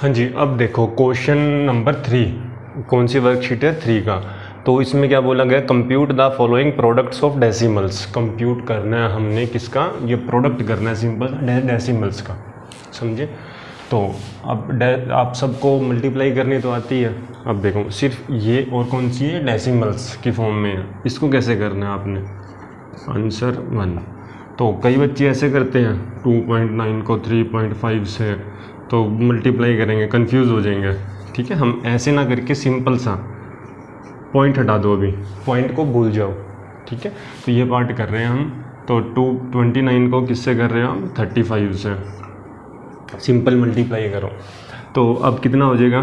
हाँ जी, अब देखो क्वेश्चन नंबर थ्री कौन सी वर्कशीट है थ्री का? तो इसमें क्या बोला गया compute the following products of decimals compute करना है हमने किसका? ये प्रोडक्ट करना है सिंपल डेसिमल्स का। समझे? तो अब आप सबको मल्टीप्लाई करनी तो आती है। अब देखो, सिर्फ़ ये और कौन सी है? डेसिमल्स की फॉर्म में है। इसको कैसे करना है आपने? आंसर वन तो कई बच्चे ऐसे करते हैं 2.9 को 3.5 से तो मल्टीप्लाई करेंगे कंफ्यूज हो जाएँगे। ठीक है, हम ऐसे ना करके सिंपल सा पॉइंट हटा दो अभी। पॉइंट को भूल जाओ। ठीक है तो ये पार्ट कर रहे हैं हम। तो टू ट्वेंटी नाइन को किससे कर रहे हैं हम? थर्टी फाइव से। सिंपल मल्टीप्लाई करो। तो अब कितना हो जाएगा?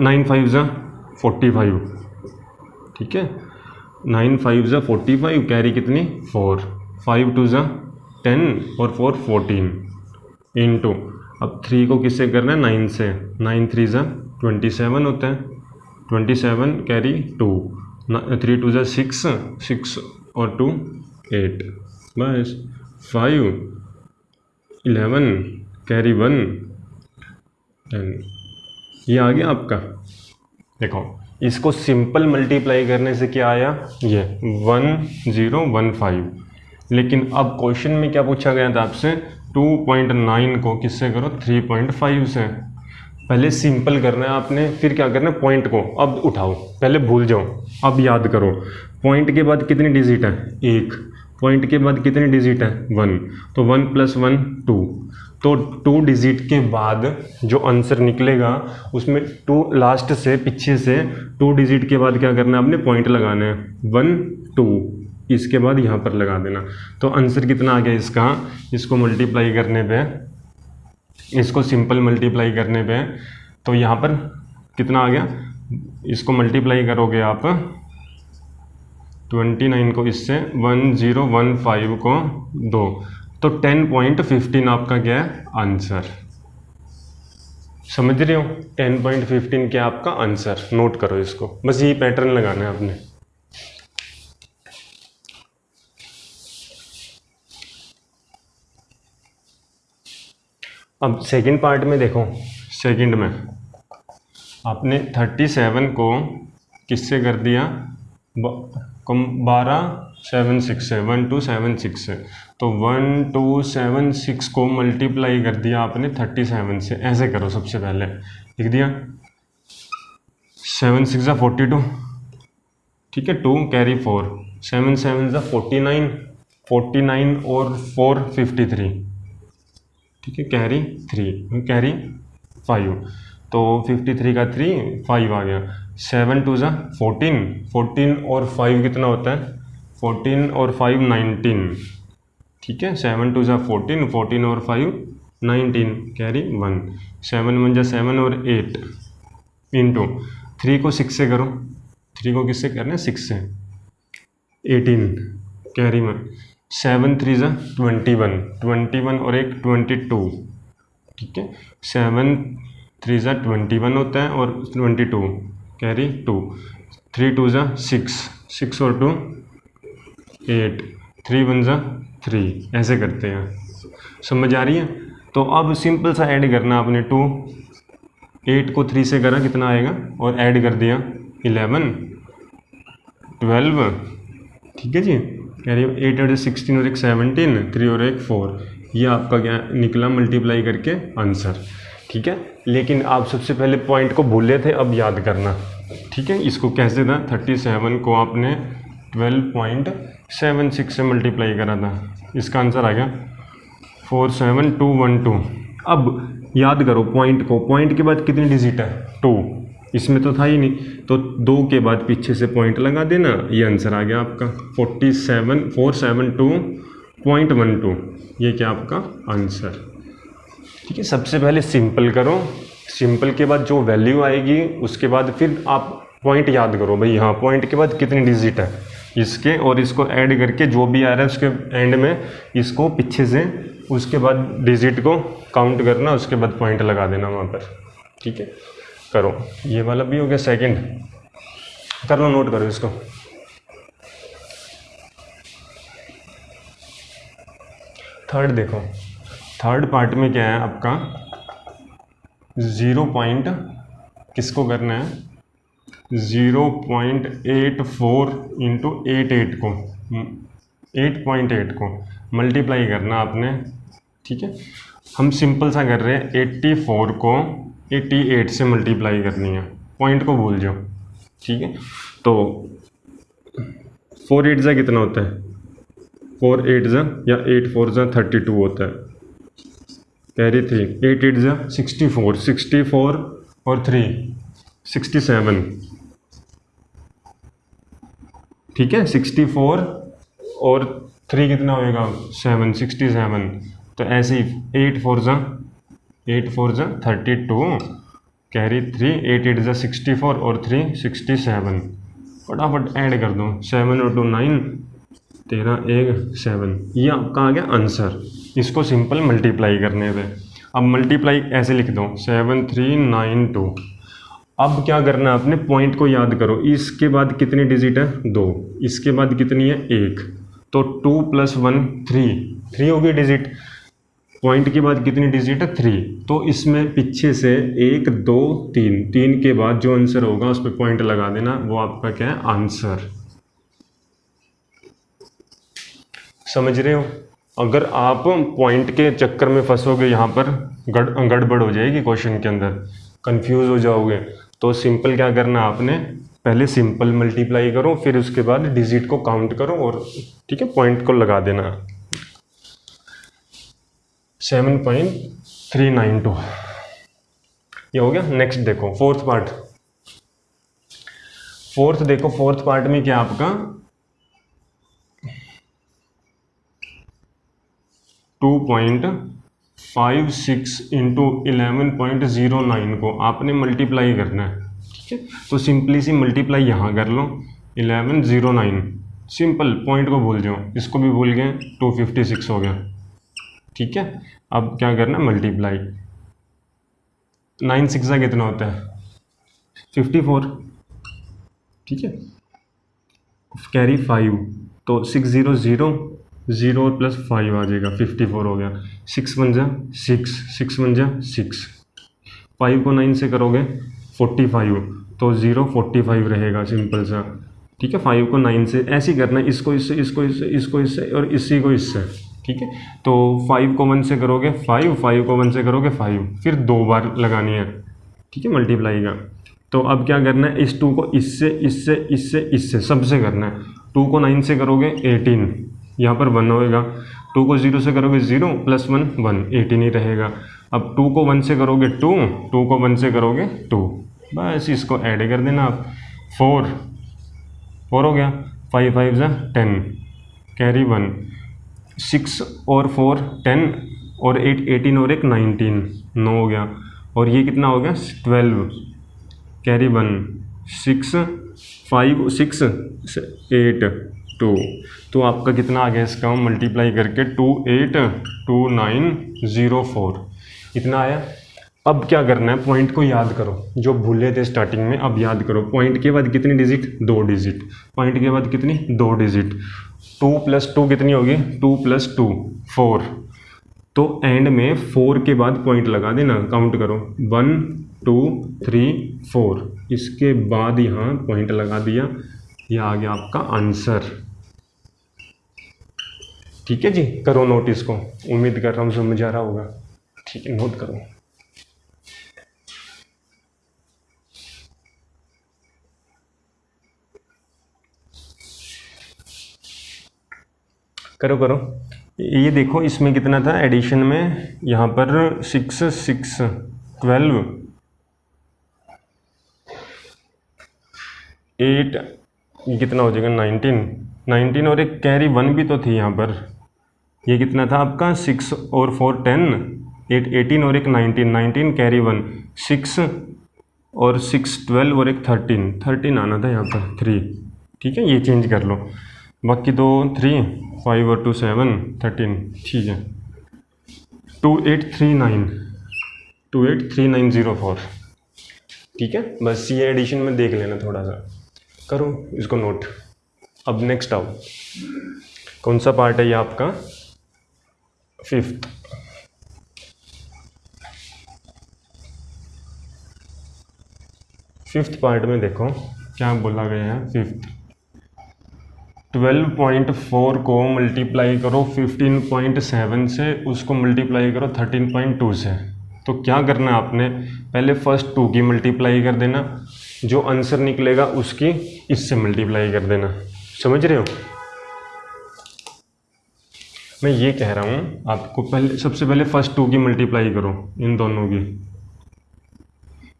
नाइन फाइव ज़ा फोर्टी फाइव ठीक है नाइन फाइव ज़ा फोर्टी फाइव कैरी कितनी? फोर फाइव टू ज़ा टेन और फोर फोर्टीन इन टू अब थ्री को किससे करना है? नाइन से। नाइन थ्री ज़ा ट्वेंटी सेवन होता है। Twenty seven carry two three two ज़ा सिक्स सिक्स और टू एट बस। Five eleven carry one ten ये आ गया आपका। देखो, इसको सिंपल मल्टीप्लाई करने से क्या आया? ये वन ज़ीरो वन फाइव लेकिन अब क्वेश्चन में क्या पूछा गया था आपसे? 2.9 को किससे करो? 3.5 से। पहले सिंपल करना है आपने, फिर क्या करना है? पॉइंट को। अब उठाओ। पहले भूल जाओ। अब याद करो। पॉइंट के बाद कितनी डिजिट है? एक। पॉइंट के बाद कितनी डिजिट है? वन। तो वन प्लस वन, टू। तो टू डिजिट के बाद जो आंसर निकलेगा, उसमें टू लास्ट से, पीछे से टू डिजिट के बाद क्या करना है आपने? पॉइंट लगाना है। One, two. इसके बाद यहाँ पर लगा देना। तो आंसर कितना आ गया इसका? इसको मल्टीप्लाई करने पे, इसको सिंपल मल्टीप्लाई करने पे तो यहाँ पर कितना आ गया? इसको मल्टीप्लाई करोगे आप ट्वेंटी नाइन को इससे वन ज़ीरो वन फाइव को दो। तो टेन पॉइंट फिफ्टीन आपका क्या है आंसर समझ रहे हो? टेन पॉइंट फिफ्टीन क्या आपका आंसर नोट करो इसको। बस यही पैटर्न लगाना है आपने। अब सेकंड पार्ट में देखो। सेकंड में। आपने थर्टी सेवन को किससे कर दिया? कम बारह सेवन सिक्स से। वन टू सेवन सिक्स से। तो वन टू सेवन सिक्स को मल्टीप्लाई कर दिया आपने थर्टी सेवन से। ऐसे करो सबसे पहले। लिख दिया। सेवन सिक्स ज़ा फोर्टी टू ठीक है two carry four seven seven ज़ा फोर्टी नाइन फोर्टी नाइन और फोर फिफ्टी थ्री ठीक है कैरी थ्री कैरी फाइव तो फिफ्टी थ्री का थ्री फाइव आ गया। सेवन टू ज़ा फोर्टीन फोर्टीन और फाइव कितना होता है? फोर्टीन और फाइव नाइनटीन ठीक है? सेवन टू ज़ा फोर्टीन फोर्टीन और five nineteen carry one seven one जा सेवन और एट इंटू थ्री को सिक्स से करो। थ्री को किससे करना है? सिक्स से। Eighteen carry one seven three ज़ा ट्वेंटी वन ट्वेंटी वन और एक ट्वेंटी टू, ठीक है? सेवन थ्री ज़ा ट्वेंटी वन होता है और twenty two, carry two. Three two ज़ा सिक्स सिक्स और टू एट, थ्री वन ज़ा थ्री, ऐसे करते हैं। समझ आ रही है? तो अब सिंपल सा ऐड करना आपने टू। एट को थ्री से करा, कितना आएगा? और ऐड कर दिया इलेवन, ट्वेल्व, ठीक है जी? कह रही एट एट सिक्सटीन और एक सेवनटीन थ्री और एक फोर ये आपका क्या निकला मल्टीप्लाई करके आंसर ठीक है? लेकिन आप सबसे पहले पॉइंट को भूले थे, अब याद करना, ठीक है? इसको कैसे था थर्टी सेवन को आपने ट्वेल्व पॉइंट सेवन सिक्स से मल्टीप्लाई करा था। इसका आंसर आ गया four seven two one two अब याद करो पॉइंट को पॉइंट के बाद कितनी डिजिट है? टू इसमें तो था ही नहीं। तो दो के बाद पीछे से पॉइंट लगा देना। ये आंसर आ गया आपका। Forty seven four seven two point one two ये क्या आपका आंसर ठीक है, सबसे पहले सिंपल करो। सिंपल के बाद जो वैल्यू आएगी, उसके बाद फिर आप पॉइंट याद करो। भाई हाँ पॉइंट के बाद कितनी डिजिट है? इसके और इसको ऐड करके जो भी आ रहा है उसके एंड में, इसको पीछे से उसके बाद डिजिट को काउंट करना, उसके बाद पॉइंट लगा देना वहाँ पर। ठीक है? करो। ये वाला भी हो गया सेकंड कर लो नोट करो इसको। थर्ड देखो। थर्ड पार्ट में क्या है आपका? ज़ीरो पॉइंट किसको करना है? Zero point eight four into eight eight को। एट पॉइंट एट को। मल्टीप्लाई करना आपने। ठीक है? हम सिंपल सा कर रहे हैं एट्टी फोर को एट्टी एट से मल्टीप्लाई करनी है। पॉइंट को भूल जाओ। ठीक है? तो फोर एट ज़ा कितना होता है? फोर एट ज़ा या एट फोर ज़ा थर्टी टू होता है। कैरी थ्री एट एट ज़ा सिक्सटी फोर सिक्सटी फोर और थ्री सिक्सटी सेवन ठीक है? सिक्सटी फोर और थ्री कितना होएगा? सेवन सिक्सटी सेवन तो ऐसे ही एट फोर ज़ा एट फोर ज़ा thirty two carry three eight eight ज़ा सिक्सटी फोर और थ्री सिक्सटी सेवन फटाफट ऐड कर दो सेवन और टू नाइन तेरह, एक सेवन ये आपका आ गया आंसर इसको सिंपल मल्टीप्लाई करने पे अब मल्टीप्लाई ऐसे लिख दो सेवन थ्री नाइन टू अब क्या करना है आपने पॉइंट को याद करो। इसके बाद कितनी डिजिट है? दो। इसके बाद कितनी है? एक। तो two plus one three three होगी डिजिट पॉइंट के बाद कितनी डिजिट है? थ्री तो इसमें पीछे से एक, दो, तीन. तीन के बाद जो आंसर होगा, उस पर पॉइंट लगा देना. वो आपका क्या है? आंसर समझ रहे हो? अगर आप पॉइंट के चक्कर में फंसोगे यहाँ पर, गड़, गड़बड़ हो जाएगी क्वेश्चन के अंदर. कंफ्यूज हो जाओगे. तो सिंपल क्या करना आपने? पहले सिंपल मल्टीप्लाई करो, फिर उसके बाद डिजिट को काउंट करो और, ठीक है पॉइंट को लगा देना. Seven point three nine two. ये हो गया नेक्स्ट देखो फोर्थ पार्ट फोर्थ देखो फोर्थ पार्ट में क्या आपका? Two point five six into eleven point zero nine को आपने मल्टीप्लाई करना है, ठीक है? तो सिंपली सी मल्टीप्लाई यहाँ कर लो eleven zero nine simple point को भूल जाओ, इसको भी भूल गए टू फिफ्टी सिक्स हो गया। ठीक है? अब क्या करना है? मल्टीप्लाई नाइन सिक्स कितना होता है? फिफ्टी फोर ठीक है? कैरी फाइव तो six zero zero zero plus five आ जाएगा. फिफ्टी फोर हो गया. सिक्स वन जा सिक्स सिक्स वन जा सिक्स फाइव को नाइन से करोगे फोर्टी फाइव तो ज़ीरो फोर्टी फाइव रहेगा सिंपल सा. ठीक है? फाइव को नाइन से ऐसे ही करना है. इसको, इससे इसको इससे इसको, इससे और इसी को इससे. ठीक है? तो फाइव को वन से करोगे फाइव फाइव को वन से करोगे फाइव फिर दो बार लगानी है। ठीक है? मल्टीप्लाई का। तो अब क्या करना है? इस टू को इससे इससे इससे इससे, सबसे करना है। टू को नाइन से करोगे एटीन यहाँ पर वन होएगा। टू को ज़ीरो से करोगे zero plus one one eighteen ही रहेगा। अब टू को वन से करोगे टू टू को वन से करोगे टू बस इसको ऐड कर देना आप। फोर फोर हो गया। फाइव फाइव ज़ा टेन कैरी वन सिक्स और फोर, टेन और एट, एटीन और एक, नाइनटीन, नौ हो गया। और ये कितना हो गया? Twelve. Carry one. Six, five, six, eight, two. तो आपका कितना आ गया इसका? मल्टीप्लाई करके two, eight, two, nine, zero, four. इतना आया? अब क्या करना है? पॉइंट को याद करो। जो भूले थे स्टार्टिंग में, अब याद करो। पॉइंट के बाद कितनी डिजिट? दो डिजिट। पॉइंट के बाद कितनी? दो डिजिट। टू प्लस टू कितनी होगी? Two plus two, four. तो एंड में फोर के बाद पॉइंट लगा देना काउंट करो। वन टू थ्री फोर इसके बाद यहाँ पॉइंट लगा दिया। यह आ गया आपका आंसर ठीक है जी? करो नोट इसको उम्मीद कर रहा हूँ समझ आ रहा होगा। ठीक है नोट करो। करो करो। ये देखो, इसमें कितना था? एडिशन में यहाँ पर सिक्स सिक्स ट्वेल्व एट कितना हो जाएगा? नाइनटीन नाइनटीन और एक कैरी वन भी तो थी यहाँ पर। ये कितना था आपका? सिक्स और फोर टेन एट एटीन और एक nineteen nineteen carry one six और सिक्स ट्वेल्व और एक थर्टीन थर्टीन आना था यहाँ पर थ्री ठीक है, ये चेंज कर लो। बाकी दो थ्री फाइव और टू सेवन थर्टीन ठीक है। Two eight three nine two eight three nine zero four ठीक है? बस ये एडिशन में देख लेना थोड़ा सा। करो इसको नोट अब नेक्स्ट आओ। कौन सा पार्ट है ये आपका? फिफ्थ फिफ्थ पार्ट में देखो, क्या बोला गया है? फिफ्थ 12.4 को मल्टीप्लाई करो 15.7 से उसको मल्टीप्लाई करो 13.2 से। तो क्या करना है आपने? पहले फ़र्स्ट टू की मल्टीप्लाई कर देना। जो आंसर निकलेगा उसकी इससे मल्टीप्लाई कर देना। समझ रहे हो? मैं ये कह रहा हूँ, आपको पहले, सबसे पहले फ़र्स्ट टू की मल्टीप्लाई करो, इन दोनों की।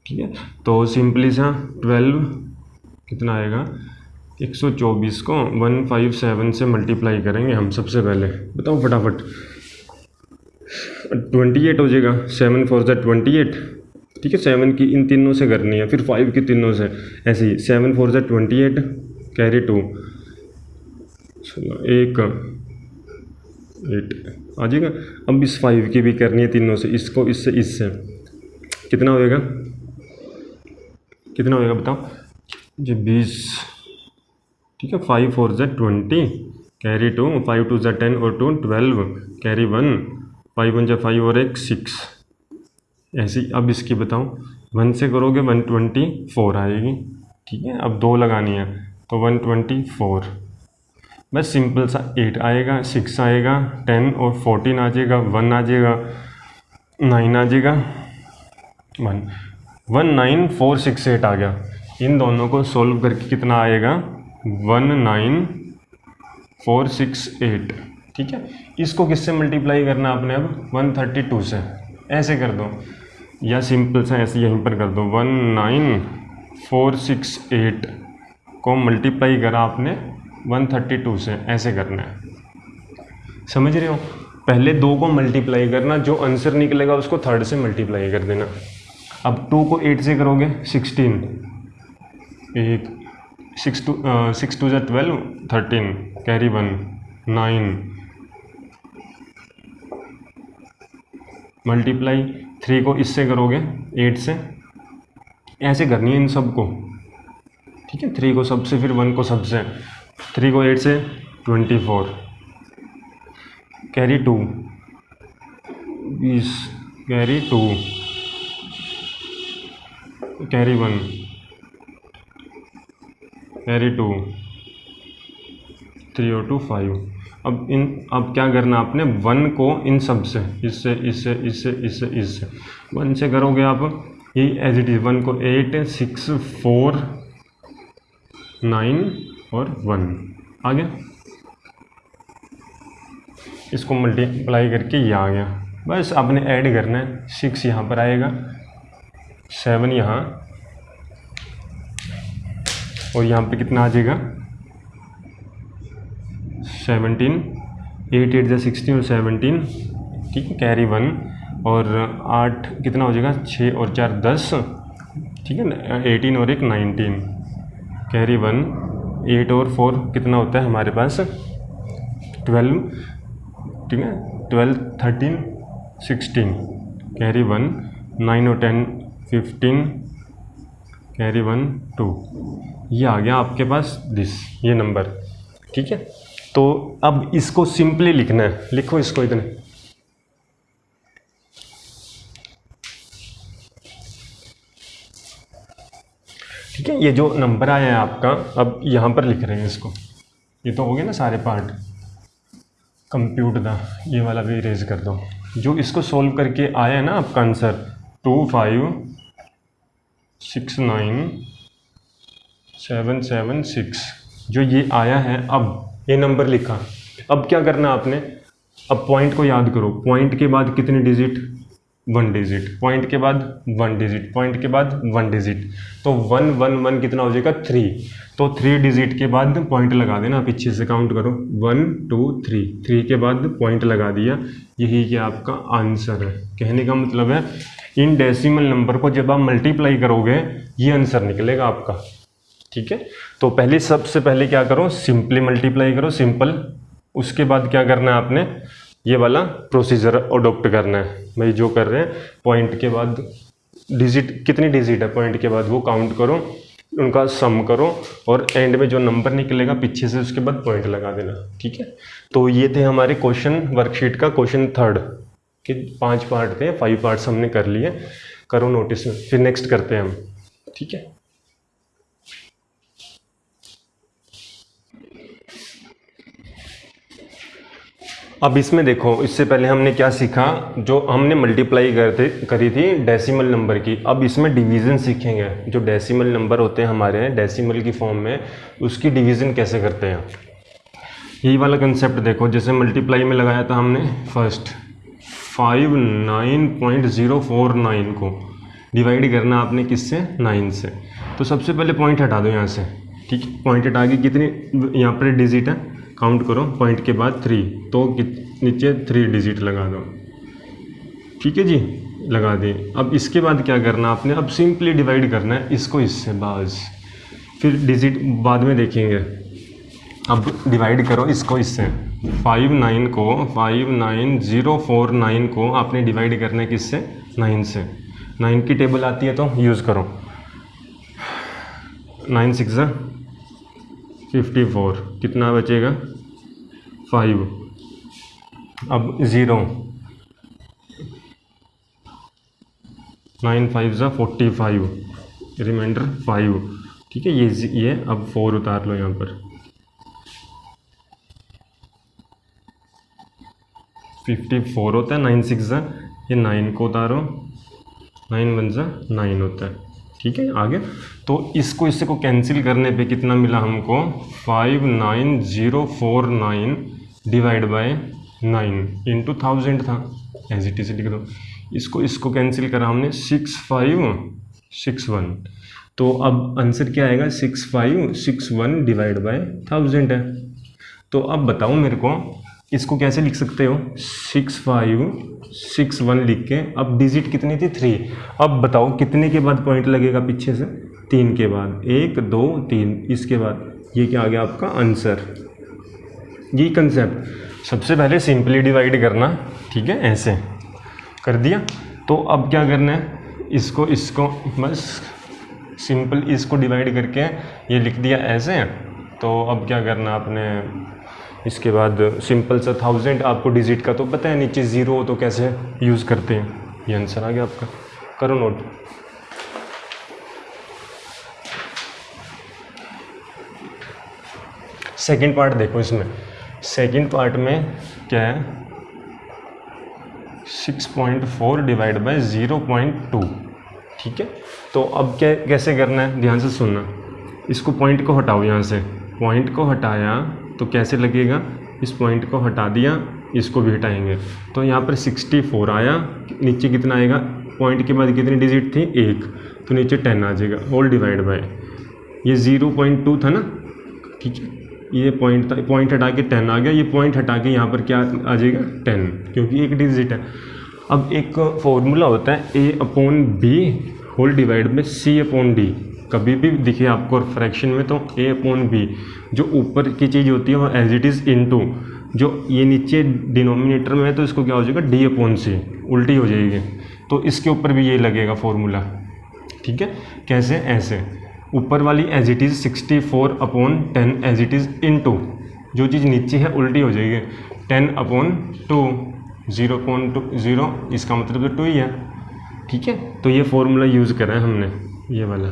ठीक है? तो सिंपली सा ट्वेल्व कितना आएगा? 124 को 157 से मल्टीप्लाई करेंगे हम सबसे पहले। बताओ फटाफट। 28 हो जाएगा। सेवन फोर ज़ा ट्वेंटी एट। ठीक है, सेवन की इन तीनों से करनी है, फिर फाइव की तीनों से। ऐसे ही, सेवन फोर ज़ा ट्वेंटी एट, कैरी टू। एक, एट, आ जाएगा। अब इस फाइव की भी करनी है तीनों से, इसको, इससे इससे। कितना होएगा? कितना होएगा बताओ? जी बीस ठीक है फाइव फोर ज़ा twenty carry two five two ज़ा टेन और two twelve carry one five one जा फाइव और एक सिक्स ऐसी, अब इसकी बताओ वन से करोगे वन ट्वेंटी फोर आएगी। ठीक है, अब दो लगानी है तो वन ट्वेंटी फोर बस सिंपल सा एट आएगा सिक्स आएगा टेन और फोर्टीन आ जाएगा वन आ जाएगा नाइन आ जाएगा one one nine four six eight आ गया। इन दोनों को सोल्व करके कितना आएगा? One nine four six eight. ठीक है? इसको किससे मल्टीप्लाई करना आपने अब? वन थर्टी टू से। ऐसे कर दो। या सिंपल सा ऐसे यहीं पर कर दो। One nine four six eight को मल्टीप्लाई करा आपने 132 से। ऐसे करना है। समझ रहे हो? पहले दो को मल्टीप्लाई करना। जो आंसर निकलेगा उसको थर्ड से मल्टीप्लाई कर देना। अब टू को एट से करोगे सिक्सटीन एक सिक्स टू सिक्स टू ज़ा twelve, thirteen, carry one, nine. Multiply three को इससे करोगे, एट से। ऐसे करनी है इन सबको ठीक है, थ्री को सबसे, फिर वन को सबसे। थ्री को एट से ट्वेंटी फोर। Carry two. बीस, carry two. Carry one. Carry two three और टू फाइव अब इन, अब क्या करना आपने? वन को इन सबसे, इससे इससे इससे इससे इससे। वन से करोगे आप? ये एज इट इज़ वन को एट सिक्स फोर नाइन और वन आ गया इसको मल्टीप्लाई करके ये आ गया। बस आपने ऐड करना है। सिक्स यहाँ पर आएगा। सेवन यहाँ और यहाँ पे कितना आ जाएगा? सेवनटीन एट एट जो सिक्सटीन और सेवनटीन ठीक है कैरी वन और आठ कितना हो जाएगा? छः और चार, दस, ठीक है ना? एटीन और एक नाइनटीन कैरी वन एट और फोर कितना होता है हमारे पास? ट्वेल्व ठीक है? Twelve thirteen sixteen carry one nine और ten fifteen carry one two ये आ गया आपके पास दिस ये नंबर ठीक है? तो अब इसको सिंपली लिखना है। लिखो इसको इतने। ठीक है, ये जो नंबर आया है आपका, अब यहाँ पर लिख रहे हैं इसको। ये तो हो गया ना सारे पार्ट कंप्यूट दा ये वाला भी इरेज कर दो। जो इसको सोल्व करके आया है ना आपका answer two five six nine seven seven six. जो ये आया है अब, ये नंबर लिखा। अब क्या करना आपने? अब पॉइंट को याद करो। पॉइंट के बाद कितने डिजिट वन डिजिट पॉइंट के बाद वन डिजिट पॉइंट के बाद वन डिजिट तो वन वन वन कितना हो जाएगा? थ्री तो थ्री डिजिट के बाद पॉइंट लगा देना। पीछे से काउंट करो। वन टू थ्री थ्री के बाद पॉइंट लगा दिया। यही क्या आपका आंसर है। कहने का मतलब है, इन डेसिमल नंबर को जब आप मल्टीप्लाई करोगे, ये आंसर निकलेगा आपका। ठीक है? तो पहले सबसे पहले क्या करो? सिंपली मल्टीप्लाई करो सिंपल उसके बाद क्या करना है आपने? ये वाला प्रोसीजर अडोप्ट करना है। भाई, जो कर रहे हैं पॉइंट के बाद डिजिट कितनी डिजिट है पॉइंट के बाद? वो काउंट करो, उनका सम करो और एंड में जो नंबर निकलेगा, पीछे से उसके बाद पॉइंट लगा देना। ठीक है? तो ये थे हमारे क्वेश्चन वर्कशीट का क्वेश्चन थर्ड कि पाँच पार्ट थे फाइव पार्ट्स हमने कर लिए। करो नोटिस में। फिर नेक्स्ट करते हैं हम। ठीक है? अब इसमें देखो, इससे पहले हमने क्या सीखा? जो हमने मल्टीप्लाई करते करी थी डेसिमल नंबर की। अब इसमें डिवीज़न सीखेंगे। जो डेसिमल नंबर होते हैं हमारे डेसिमल की फॉर्म में, उसकी डिवीज़न कैसे करते हैं? यही वाला कंसेप्ट देखो, जैसे मल्टीप्लाई में लगाया था हमने first five nine point zero four nine को। डिवाइड करना आपने किससे? नाइन से। तो सबसे पहले पॉइंट हटा दो यहाँ से। ठीक पॉइंट हटा के कितनी, यहाँ पर डिजिट है? काउंट करो पॉइंट के बाद थ्री तो नीचे थ्री डिजिट लगा दो। ठीक है जी? लगा दिए अब इसके बाद क्या करना आपने? अब सिंपली डिवाइड करना है। इसको इससे बस। फिर डिजिट बाद में देखेंगे। अब डिवाइड करो इसको इससे। फाइव नाइन को five nine zero four nine को आपने डिवाइड करना है किससे? नाइन से। नाइन की टेबल आती है तो यूज़ करो। नाइन सिक्स फिफ्टी फोर कितना बचेगा? फाइव। अब ज़ीरो। नाइन फाइव ज़ा फोर्टी फाइव। Remainder five. ठीक है, ये ये अब फोर उतार लो यहाँ पर। फिफ्टी फोर होता है, नाइन सिक्स ज़ा, ये नाइन को उतारो। नाइन वन ज़ा, नाइन होता है। ठीक है, आगे। तो इसको, इससे को कैंसिल करने पे कितना मिला हमको? Five nine zero four nine. Divide by nine into thousand था एज इट इज़ लिख दो। इसको इसको कैंसिल करा हमने सिक्स फाइव सिक्स वन तो अब आंसर क्या आएगा? Six five six one divide by thousand है। तो अब बताओ मेरे को, इसको कैसे लिख सकते हो? सिक्स फाइव सिक्स वन लिख के, अब डिजिट कितनी थी? थ्री अब बताओ कितने के बाद पॉइंट लगेगा पीछे से? तीन के बाद। एक, दो, तीन। इसके बाद ये क्या आ गया आपका? आंसर ये कंसेप्ट सबसे पहले सिंपली डिवाइड करना, ठीक है, ऐसे। कर दिया? तो अब क्या करना है? इसको इसको, बस सिंपल इसको डिवाइड करके ये लिख दिया ऐसे। तो अब क्या करना आपने? इसके बाद सिंपल सा थाउज़ेंड आपको डिजिट का तो पता है, नीचे ज़ीरो हो तो कैसे यूज़ करते हैं? ये आंसर आ गया आपका। करो नोट सेकंड पार्ट देखो इसमें। सेकंड पार्ट में क्या है? Six point four divide by zero point two ठीक है? तो अब क्या, कैसे करना है? ध्यान से सुनना। इसको पॉइंट को हटाओ यहाँ से। पॉइंट को हटाया तो कैसे लगेगा? इस पॉइंट को हटा दिया, इसको भी हटाएँगे। तो यहाँ पर 64 आया, नीचे कितना आएगा? पॉइंट के बाद कितनी डिजिट थी? एक। तो नीचे 10 आ जाएगा। होल डिवाइड बाय ये 0.2 था ना? ठीक है। ये पॉइंट था पॉइंट हटा के टेन आ गया। ये पॉइंट हटा के यहाँ पर क्या आ जाएगा? टेन क्योंकि एक डिजिट है। अब एक फॉर्मूला होता है A upon B whole divide में सी अपॉन डी कभी भी दिखे आपको फ्रैक्शन में तो ए अपॉन बी जो ऊपर की चीज़ होती है वो as it is into जो ये नीचे डिनोमिनेटर में है तो इसको क्या हो जाएगा? डी अपॉन सी उल्टी हो जाएगी। तो इसके ऊपर भी ये लगेगा फॉर्मूला ठीक है? कैसे? ऐसे। ऊपर वाली as it is sixty four upon ten as it is into जो चीज़ नीचे है, उल्टी हो जाएगी। Ten upon two zero upon two zero इसका मतलब तो टू ही है। ठीक है? तो ये फॉर्मूला यूज़ करा है हमने, ये वाला।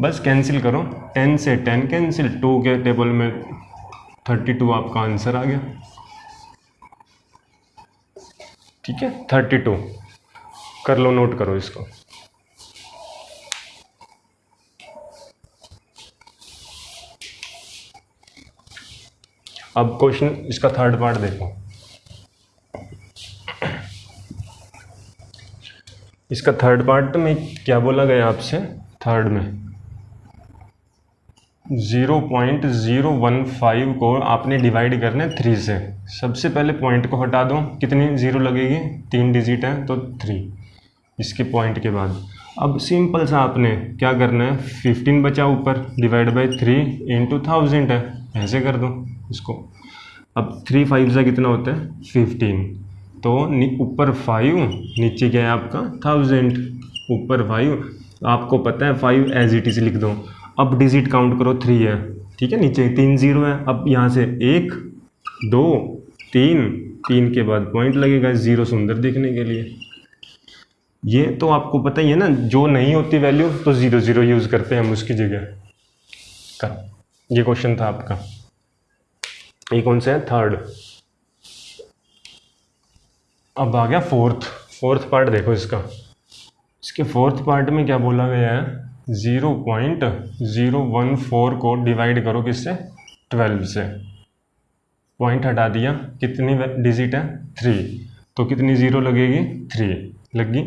बस कैंसिल करो। टेन से टेन कैंसिल टू के टेबल में थर्टी टू आपका आंसर आ गया। ठीक है? थर्टी टू कर लो नोट करो इसको। अब क्वेश्चन, इसका थर्ड पार्ट देखो। इसका थर्ड पार्ट में क्या बोला गया आपसे? थर्ड में। Zero point zero one five को आपने डिवाइड करना है थ्री से। सबसे पहले पॉइंट को हटा दो। कितनी ज़ीरो लगेगी? तीन डिजिट है तो थ्री इसके पॉइंट के बाद। अब सिंपल सा आपने क्या करना है? फिफ्टीन बचा ऊपर divide by three into thousand है। ऐसे कर दो इसको। अब थ्री फाइव सा कितना होता है? फिफ्टीन तो ऊपर फाइव नीचे क्या है आपका? थाउज़ेंड ऊपर फाइव आपको पता है फाइव एज इट इज़ लिख दो। अब डिजिट काउंट करो थ्री है। ठीक है? नीचे तीन ज़ीरो है। अब यहाँ से एक, दो, तीन। तीन के बाद पॉइंट लगेगा ज़ीरो सुंदर देखने के लिए। ये तो आपको पता ही है ना, जो नहीं होती वैल्यू तो ज़ीरो ज़ीरो यूज़ करते हैं हम उसकी जगह। का ये क्वेश्चन था आपका। ये कौन सा है? थर्ड अब आ गया फोर्थ फोर्थ पार्ट देखो इसका। इसके फोर्थ पार्ट में क्या बोला गया है? Zero point zero one four को डिवाइड करो किससे? ट्वेल्व से। पॉइंट हटा दिया। कितनी डिजिट है? थ्री तो कितनी ज़ीरो लगेगी? थ्री लगी।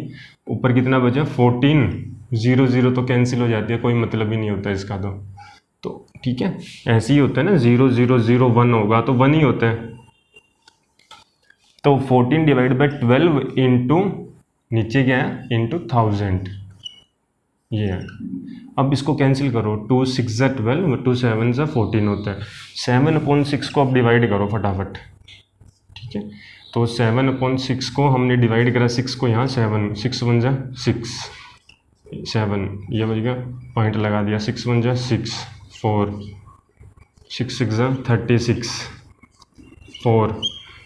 ऊपर कितना बचा? फोर्टीन ज़ीरो ज़ीरो तो कैंसिल हो जाती है। कोई मतलब ही नहीं होता इसका तो। ठीक है? ऐसे ही होता है ना ज़ीरो ज़ीरो ज़ीरो वन होगा तो वन ही होता है। तो fourteen divide by twelve into नीचे क्या है? इंटू थाउज़ेंड ये है। अब इसको कैंसिल करो। टू सिक्स ज़ा ट्वेल्व टू सेवन ज़ा फोर्टीन होता है। सेवन अपॉन सिक्स को अब डिवाइड करो फटाफट। ठीक है? तो सेवन अपॉन सिक्स को हमने डिवाइड करा। सिक्स को यहाँ सेवन सिक्स वन जा सिक्स सेवन ये बज गया। पॉइंट लगा दिया। सिक्स वन जा six four, six six thirty six, four,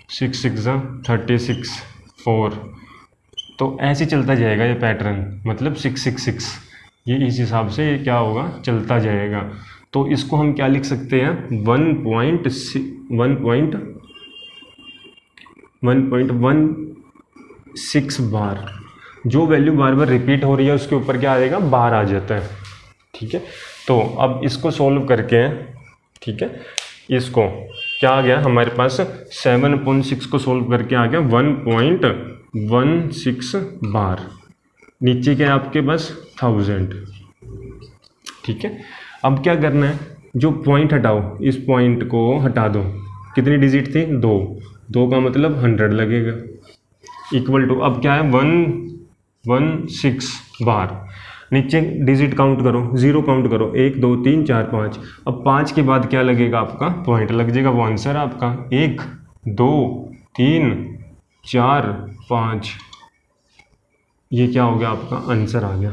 six six thirty six, four. तो ऐसे चलता जाएगा ये पैटर्न मतलब सिक्स सिक्स सिक्स। ये इस हिसाब से क्या होगा? चलता जाएगा। तो इसको हम क्या लिख सकते हैं? One point one point one point one six bar. जो वैल्यू बार बार रिपीट हो रही है, उसके ऊपर क्या आएगा? बार आ जाता है। ठीक है? तो अब इसको सॉल्व करके, ठीक है, इसको क्या आ गया? हमारे पास सेवन पॉइंट सिक्स को सॉल्व करके आ गया one point one six bar नीचे क्या आपके पास? थाउज़ेंड ठीक है, अब क्या करना है? जो पॉइंट हटाओ, इस पॉइंट को हटा दो। कितनी डिजिट थी? दो। दो का मतलब हंड्रेड लगेगा। इक्वल टू अब क्या है? वन वन सिक्स बार नीचे डिजिट काउंट करो ज़ीरो काउंट करो, एक, दो, तीन, चार, पाँच। अब पाँच के बाद क्या लगेगा आपका? पॉइंट लग जाएगा, वो आंसर आपका। एक, दो, तीन, चार, पाँच। ये क्या हो गया आपका? आंसर आ गया।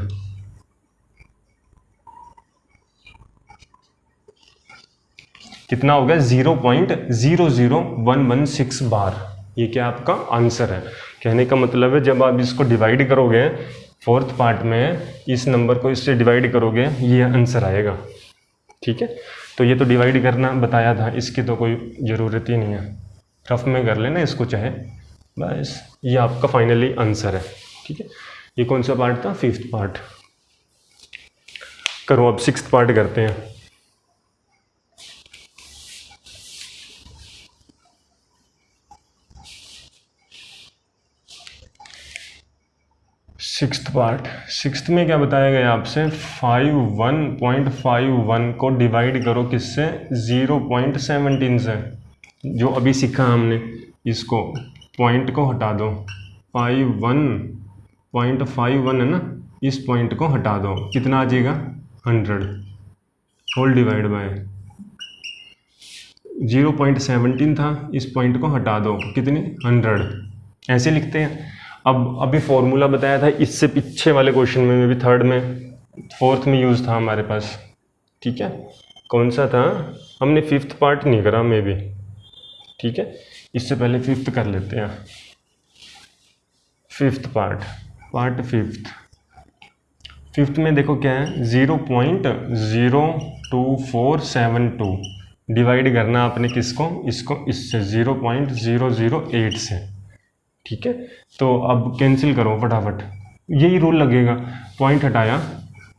कितना हो गया? Zero point zero zero one one six bar ये क्या आपका आंसर है। कहने का मतलब है, जब आप इसको डिवाइड करोगे फोर्थ पार्ट में इस नंबर को इससे डिवाइड करोगे, ये आंसर आएगा। ठीक है? तो ये तो डिवाइड करना बताया था, इसकी तो कोई ज़रूरत ही नहीं है। रफ में कर लेना इसको चाहे, बस ये आपका फाइनली आंसर है। ठीक है? ये कौन सा पार्ट था? Fifth part. करो, अब सिक्स पार्ट करते हैं। Six part. सिक्स में क्या बताया गया आपसे? Five one point five one को डिवाइड करो किससे? ज़ीरो पॉइंट सेवनटीन से, जो अभी सीखा हमने। इसको पॉइंट को हटा दो। Five one point five one है ना? इस पॉइंट को हटा दो। कितना आ जाएगा? Hundred. Whole divide by zero point seventeen था, इस पॉइंट को हटा दो। कितनी? हंड्रेड। ऐसे लिखते हैं। अब, अभी फॉर्मूला बताया था, इससे पीछे वाले क्वेश्चन में, मे भी थर्ड में फोर्थ में यूज़ था हमारे पास। ठीक है? कौन सा था? हमने फिफ्थ पार्ट नहीं करा मे भी ठीक है? इससे पहले फिफ्थ कर लेते हैं। Fifth part part fifth fifth में देखो क्या है? Zero point zero two four seven two divide करना आपने किसको? इसको, इससे zero point zero zero eight से। ठीक है? तो अब कैंसिल करो फटाफट। यही रूल लगेगा। पॉइंट हटाया।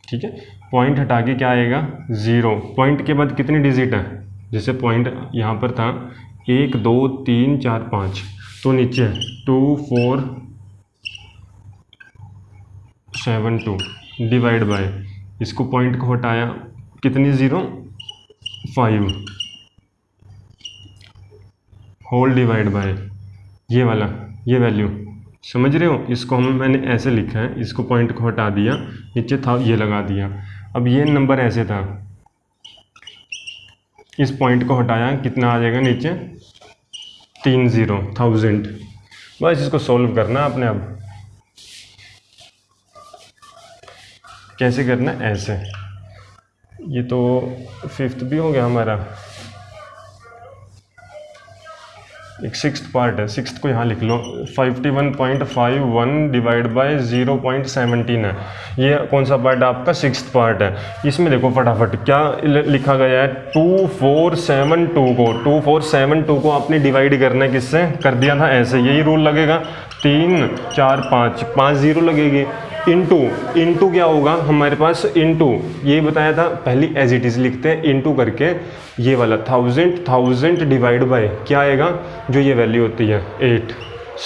ठीक है? पॉइंट हटा के क्या आएगा? ज़ीरो पॉइंट के बाद कितनी डिजिट है? जैसे पॉइंट यहाँ पर था। एक, दो, तीन, चार, पाँच। तो नीचे two four seven two divide by इसको पॉइंट को हटाया। कितनी zero five whole divide by ये वाला। ये वैल्यू समझ रहे हो? इसको हम, मैंने ऐसे लिखा है, इसको पॉइंट को हटा दिया, नीचे था, ये लगा दिया. अब ये नंबर ऐसे था. इस पॉइंट को हटाया, कितना आ जाएगा नीचे? तीन ज़ीरो थाउज़ेंड बस इसको सॉल्व करना आपने अब. कैसे करना? ऐसे. ये तो फिफ्थ भी हो गया हमारा. एक सिक्स पार्ट है। सिक्स को यहाँ लिख लो। 51.51 डिवाइड बाय 0.17 है। ये कौन सा पार्ट है आपका सिक्स पार्ट है? इसमें देखो फटाफट, क्या लिखा गया है? टू फोर सेवन टू को। टू फोर सेवन टू को आपने डिवाइड करना है किससे? कर दिया था ऐसे। यही रूल लगेगा। तीन, चार, पाँच। पाँच ज़ीरो लगेगी। इनटू इनटू क्या होगा? हमारे पास इनटू ये बताया था, पहली एज इट इज़ लिखते हैं इनटू करके, ये वाला थाउज़ेंड थाउज़ेंड डिवाइड बाय क्या आएगा? जो ये वैल्यू होती है एट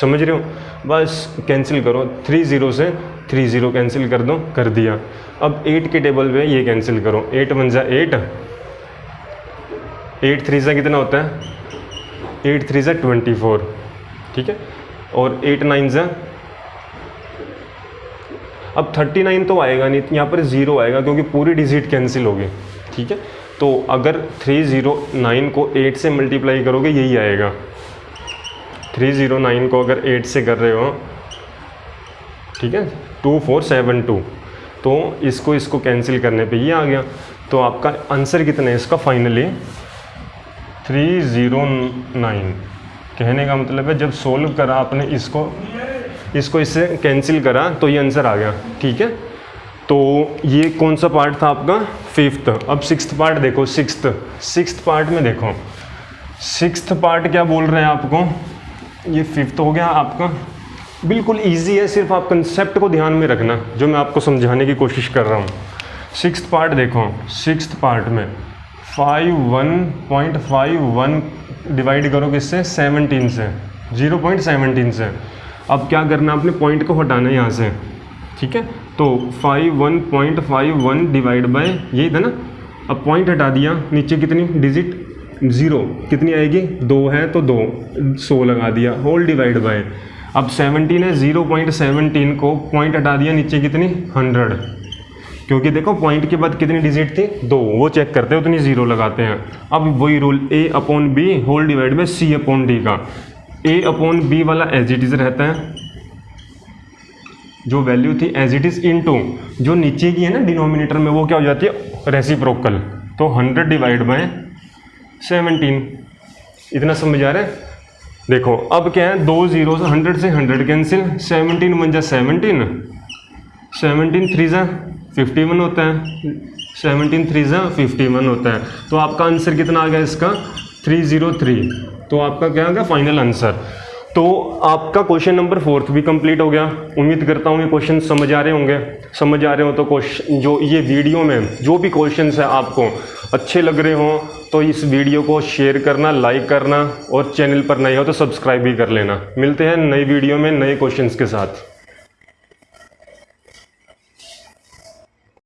समझ रहे हो? बस कैंसिल करो थ्री ज़ीरो से थ्री ज़ीरो कैंसिल कर दो, कर दिया. अब एट के टेबल पे ये कैंसिल करो. एट वन ज़ा एट एट थ्री ज़ा कितना होता है? एट थ्री ज़ा ट्वेंटी फोर ठीक है? और एट नाइन ज़ा अब 39 तो आएगा नहीं, यहाँ पर ज़ीरो आएगा क्योंकि पूरी डिजिट कैंसिल होगी ठीक है? तो अगर 309 को 8 से मल्टीप्लाई करोगे, यही आएगा। 309 को अगर 8 से कर रहे हो, ठीक है? Two four seven two. तो इसको इसको कैंसिल करने पे ये आ गया। तो आपका आंसर कितना है इसका फाइनली? 309 कहने का मतलब है जब सोल्व करा आपने इसको इसको इससे कैंसिल करा तो ये आंसर आ गया, ठीक है? तो ये कौन सा पार्ट था आपका? फिफ्थ अब सिक्स पार्ट देखो सिक्स सिक्स पार्ट में देखो। सिक्स पार्ट क्या बोल रहे हैं आपको? ये फिफ्थ हो गया आपका। बिल्कुल इजी है, सिर्फ़ आप कंसेप्ट को ध्यान में रखना, जो मैं आपको समझाने की कोशिश कर रहा हूँ। सिक्स पार्ट देखो सिक्स पार्ट में। Five one point five one divide करो किससे? सेवनटीन से। ज़ीरो पॉइंट सेवनटीन से। अब क्या करना आपने पॉइंट को हटाना है यहाँ से। ठीक है? तो five one point five one divide by यही था ना? अब पॉइंट हटा दिया, नीचे कितनी? डिजिट ज़ीरो कितनी आएगी? दो है तो दो। सौ लगा दिया होल डिवाइड बाय अब सेवनटीन है ज़ीरो पॉइंट सेवनटीन को पॉइंट हटा दिया, नीचे कितनी? हंड्रेड क्योंकि देखो पॉइंट के बाद कितनी डिजिट थी? दो। वो चेक करते हैं, उतनी ज़ीरो लगाते हैं। अब वही rule A upon B whole divide by C upon D का। ए अपॉन बी वाला एज इट इज़ रहता है। जो वैल्यू थी as it is into जो नीचे की है ना डिनोमिनेटर में, वो क्या हो जाती है? रेसिप्रोकल तो हंड्रेड डिवाइड बाय सेवनटीन इतना समझ आ रहा है? देखो, अब क्या है? दो ज़ीरो से हंड्रेड से हंड्रेड कैंसिल सेवनटीन वन जा सेवनटीन सेवनटीन थ्री जा फिफ्टी वन होता है। सेवनटीन थ्री जा फिफ्टी वन होता है। तो आपका आंसर कितना आ गया इसका? थ्री ज़ीरो थ्री तो आपका क्या होगा फाइनल आंसर तो आपका क्वेश्चन नंबर फोर्थ भी कंप्लीट हो गया. उम्मीद करता हूँ ये क्वेश्चन समझ आ रहे होंगे. समझ आ रहे हो तो क्वेश्चन जो ये वीडियो में, जो भी क्वेश्चन है आपको अच्छे लग रहे हों तो इस वीडियो को शेयर करना लाइक करना और चैनल पर नए हो तो सब्सक्राइब भी कर लेना. मिलते हैं नई वीडियो में नए क्वेश्चन के साथ.